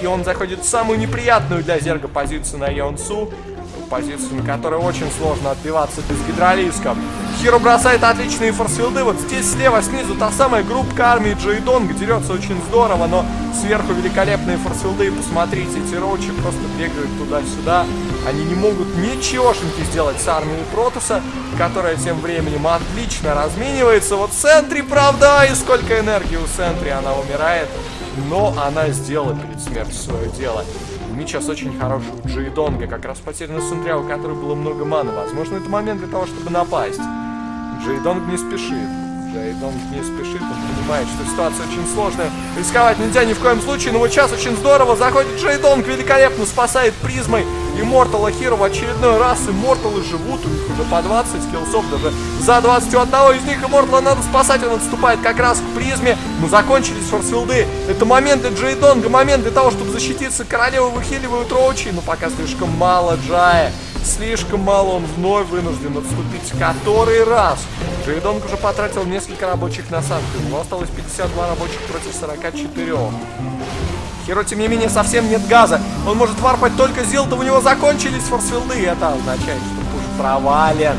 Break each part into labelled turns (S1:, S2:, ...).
S1: И он заходит в самую неприятную для Зерга позицию на Йонсу. Позицию, на которой очень сложно отбиваться без гидролисков. Хиро бросает отличные форсфилды. Вот здесь слева снизу та самая группа армии Джейдонг дерется очень здорово, но сверху великолепные форсфилды. Посмотрите, эти роучи просто бегают туда-сюда. Они не могут ничегошеньки сделать с армией Протоса, которая тем временем отлично разменивается. Вот Сентри, правда, и сколько энергии у Сентри, она умирает. Но она сделала перед смертью свое дело. Меч сейчас очень хороший у Джейдонга, как раз потеряна Сентря, у которой было много маны. Возможно, это момент для того, чтобы напасть. Джейдонг не спешит. Джейдонг не спешит, он понимает, что ситуация очень сложная. Рисковать нельзя ни в коем случае, но вот сейчас очень здорово заходит Джейдонг, великолепно спасает призмой Иммортала Хиро в очередной раз. Имморталы живут, у них уже по 20 киллсов, даже за 20 у одного из них Иммортала надо спасать, он отступает как раз к призме. Но закончились форсфилды. Это момент для Джейдонга, момент для того, чтобы защититься. Королевы выхиливают Роучи, но пока слишком мало Джая. Слишком мало он вновь вынужден отступить. Который раз? Джейдонг уже потратил несколько рабочих на санкты. У него осталось 52 рабочих против 44. Хиро, тем не менее, совсем нет газа. Он может варпать только Зилта, у него закончились форсфилды. И это означает, что пуш провален.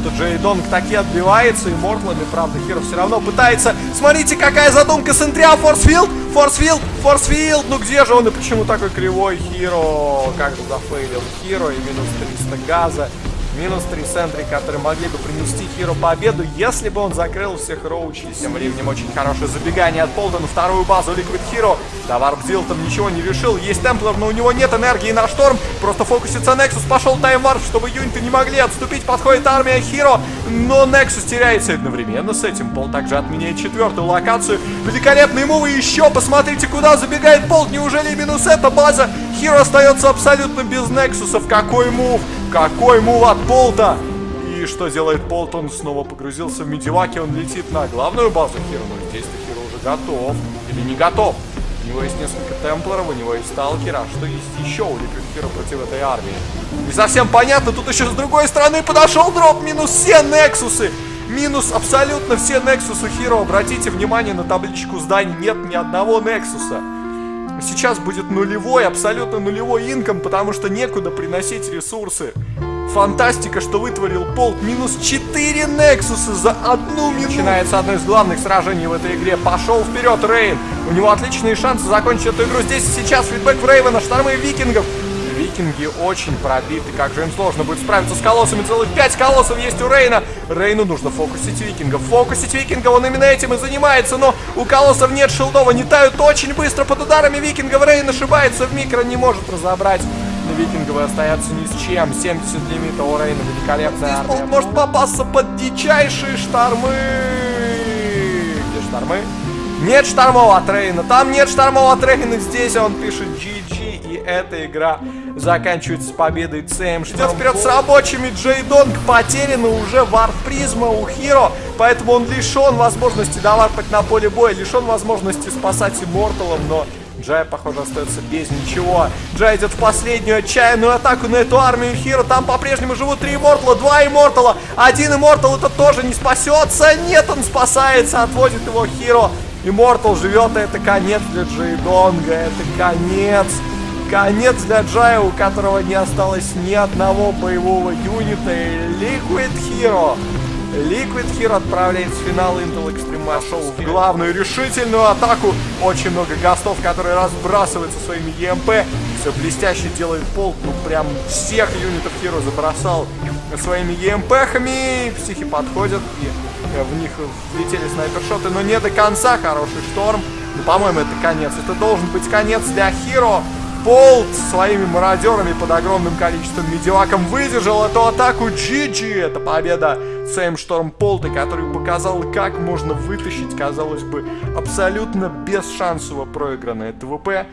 S1: Что Джей Донг таки отбивается, и Мортлами, правда, Хиро все равно пытается. Смотрите, какая задумка Сентря, форсфилд, форсфилд, форсфилд. Ну где же он и почему такой кривой Хиро? Как же зафейлил Хиро и минус 300 газа. Минус 3 сентри, которые могли бы принести Хиро победу, если бы он закрыл всех роучей. Тем временем очень хорошее забегание от Полда на вторую базу Liquid Hero. Да, Варпзил там ничего не решил. Есть Темплер, но у него нет энергии на шторм. Просто фокусится Nexus. Пошел таймварп, чтобы юниты не могли отступить. Подходит армия Хиро. Но Nexus теряется одновременно с этим. Пол также отменяет четвертую локацию. Великолепные мувы еще. Посмотрите, куда забегает Полд. Неужели минус эта база? Хиро остается абсолютно без Нексусов. Какой мув? Какой мув от Полта? И что делает Полт? Он снова погрузился в медиваки, он летит на главную базу Хиро. Но здесь-то Хиро уже готов. Или не готов. У него есть несколько темплеров, у него есть сталкера. Что есть еще у Хиро против этой армии? Не совсем понятно. Тут еще с другой стороны подошел дроп. Минус все Нексусы. Минус абсолютно все Нексусы Хиро. Обратите внимание на табличку зданий. Нет ни одного Нексуса. Сейчас будет нулевой, абсолютно нулевой инком, потому что некуда приносить ресурсы. Фантастика, что вытворил Полт. Минус 4 Нексуса за одну минуту. Начинается одно из главных сражений в этой игре. Пошел вперед Рейн. У него отличные шансы закончить эту игру. Здесь и сейчас фидбэк в Рейвена, штормы викингов. Викинги очень пробиты. Как же им сложно будет справиться с колоссами. Целых 5 колоссов есть у Рейна. Рейну нужно фокусить викингов. Фокусить викинга, он именно этим и занимается. Но у колоссов нет шилдов. Они тают очень быстро под ударами викингов. Рейн ошибается в микро, не может разобрать. Викинговы остаются ни с чем. 70 лимита у Рейна. Великолепная армия. Он может попасться под дичайшие штормы. Где штормы? Нет штормов от Рейна. Там нет штормов от Рейна. Здесь он пишет GG. И эта игра заканчивается победой ЦМ. Ждет вперед с рабочими. Джей Донг потеряна уже warp призма у Хиро. Поэтому он лишен возможности доварпать на поле боя. Лишен возможности спасать Имморталом. Но Джай, похоже, остается без ничего. Джай идет в последнюю отчаянную атаку на эту армию Хиро. Там по-прежнему живут три Иммортала, два Иммортала. Один Иммортал это тоже не спасется. Нет, он спасается, отводит его Хиро. Иммортал живет, это конец для Джейдонга. Это конец. Конец для Джая, у которого не осталось ни одного боевого юнита. Liquid Hero. Liquid Hero отправляется в финал Intel Extreme Marshall в главную решительную атаку. Очень много гастов, которые разбрасываются своими EMP. Все блестяще делает Пол. Ну, прям всех юнитов Hero забросал своими EMP-хами. Психи подходят и в них влетели снайпершоты, но не до конца. Хороший шторм. Ну, по-моему, это конец. Это должен быть конец для Hero. Полт своими мародерами под огромным количеством медиаком выдержал эту атаку GG. Это победа Сэм Шторм Полта, который показал, как можно вытащить, казалось бы, абсолютно бесшансово проигранное ТВП.